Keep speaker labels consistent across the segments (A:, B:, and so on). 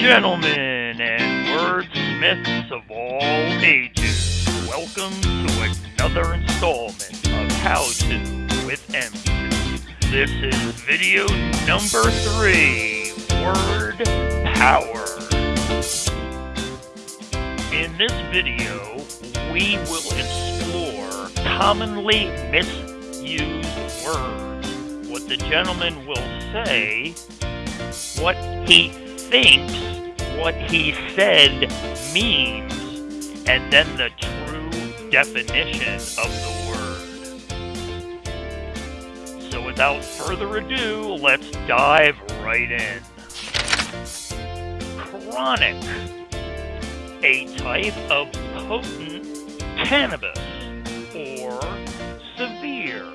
A: Gentlemen and wordsmiths of all ages, welcome to another installment of How To with M2. This is video number three, Word Power. In this video, we will explore commonly misused words, what the gentleman will say, what he thinks what he said means, and then the true definition of the word. So without further ado, let's dive right in. Chronic, a type of potent cannabis, or severe,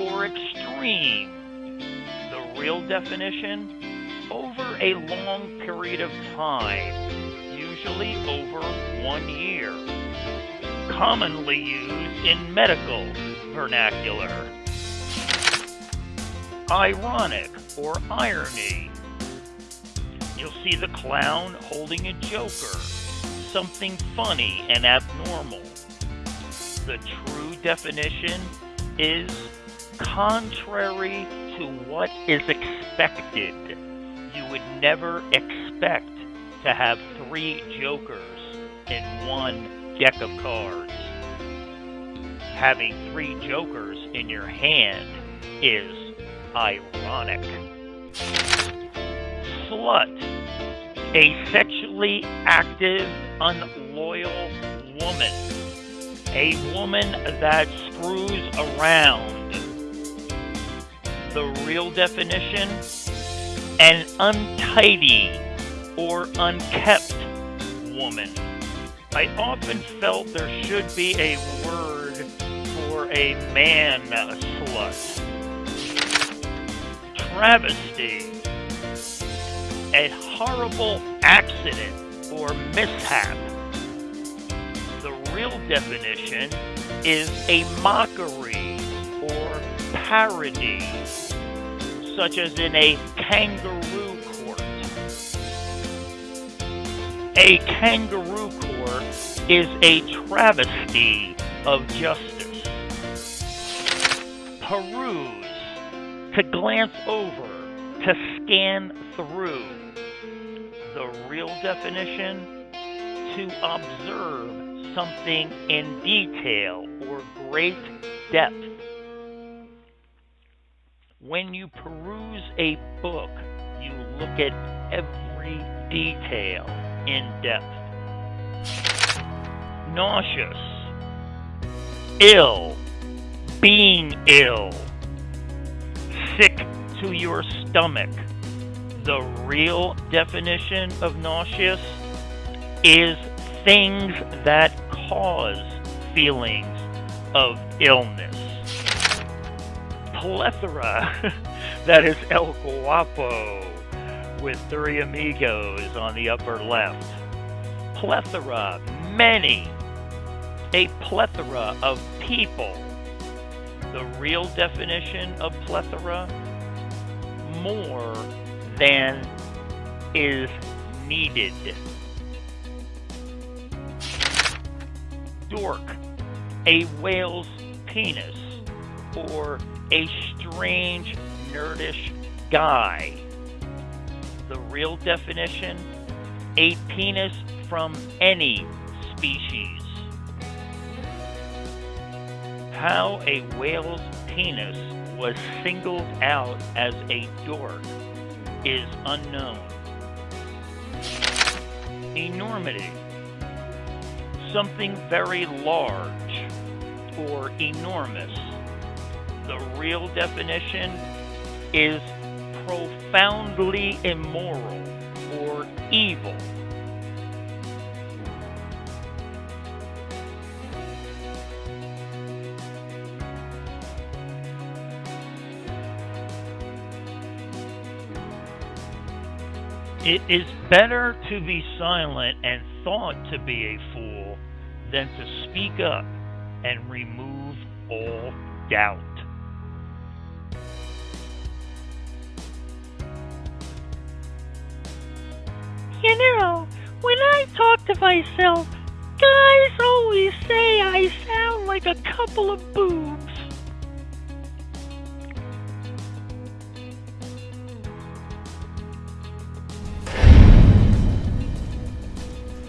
A: or extreme. The real definition over a long period of time, usually over one year. Commonly used in medical vernacular. Ironic or irony. You'll see the clown holding a joker, something funny and abnormal. The true definition is contrary to what is expected you would never expect to have three jokers in one deck of cards. Having three jokers in your hand is ironic. Slut, a sexually active, unloyal woman. A woman that screws around. The real definition an untidy or unkept woman. I often felt there should be a word for a man slut. Travesty. A horrible accident or mishap. The real definition is a mockery or parody such as in a kangaroo court. A kangaroo court is a travesty of justice. Peruse, to glance over, to scan through. The real definition, to observe something in detail or great depth when you peruse a book, you look at every detail in depth. Nauseous, ill, being ill, sick to your stomach. The real definition of nauseous is things that cause feelings of illness plethora. that is El Guapo with three amigos on the upper left. Plethora, many. A plethora of people. The real definition of plethora more than is needed. Dork, a whale's penis, or a strange, nerdish guy. The real definition a penis from any species. How a whale's penis was singled out as a dork is unknown. Enormity. Something very large or enormous the real definition is profoundly immoral or evil. It is better to be silent and thought to be a fool than to speak up and remove all doubt. You know, when I talk to myself, guys always say I sound like a couple of boobs.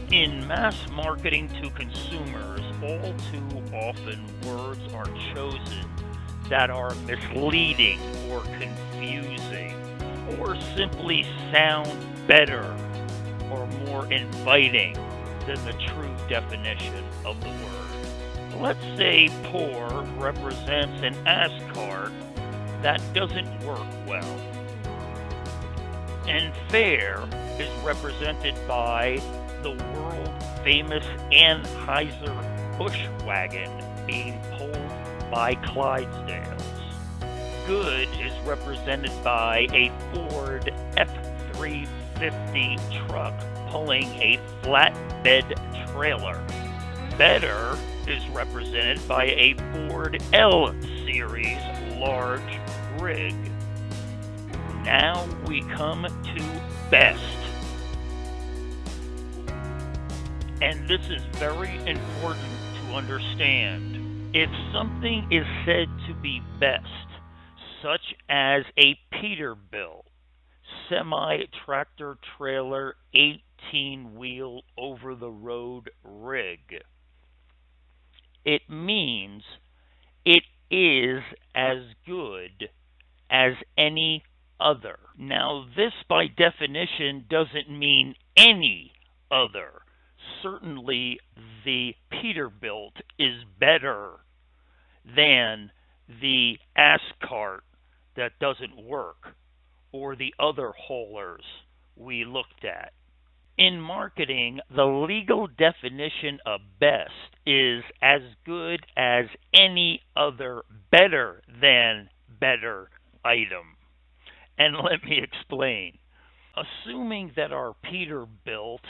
A: In mass marketing to consumers, all too often words are chosen that are misleading or confusing or simply sound better or more inviting than the true definition of the word. Let's say poor represents an ass cart that doesn't work well. And fair is represented by the world famous Anheuser-Busch wagon being pulled by Clydesdales. Good is represented by a Ford F-350 truck pulling a flatbed trailer. Better is represented by a Ford L-Series large rig. Now we come to best. And this is very important to understand. If something is said to be best, such as a Peterbilt, semi tractor trailer, 18 wheel over the road rig, it means it is as good as any other. Now, this by definition doesn't mean any other. Certainly the Peterbilt is better than the ass cart that doesn't work or the other haulers we looked at. In marketing, the legal definition of best is as good as any other better than better item. And let me explain. Assuming that our Peterbilt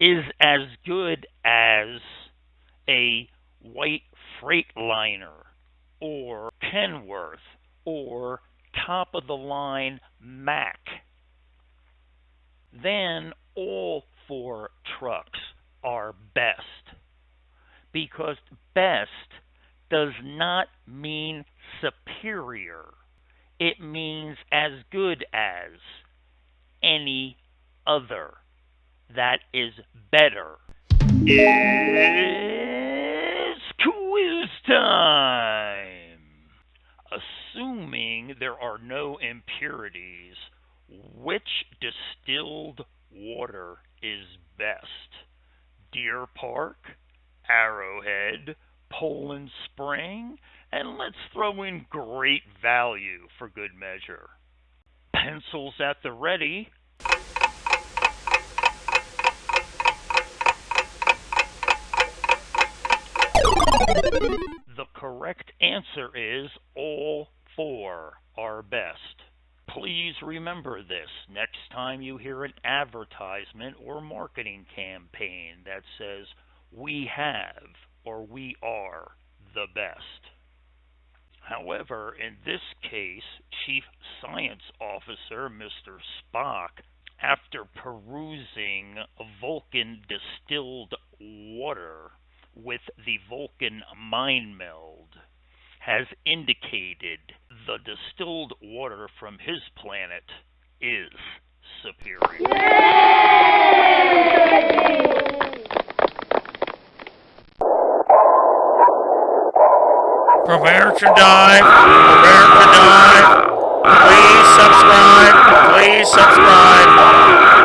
A: is as good as a white Freightliner or Kenworth or top of the line Mack. Then all four trucks are best because best does not mean superior. It means as good as any other that is better. It's quiz time! There are no impurities, which distilled water is best? Deer Park, Arrowhead, Poland Spring, and let's throw in great value for good measure. Pencils at the ready. The correct answer is all four are best. Please remember this next time you hear an advertisement or marketing campaign that says, we have or we are the best. However, in this case, Chief Science Officer Mr. Spock, after perusing Vulcan distilled water, with the Vulcan mind meld has indicated the distilled water from his planet is superior.
B: Prepare to die. Prepare to die. Please subscribe. Please subscribe.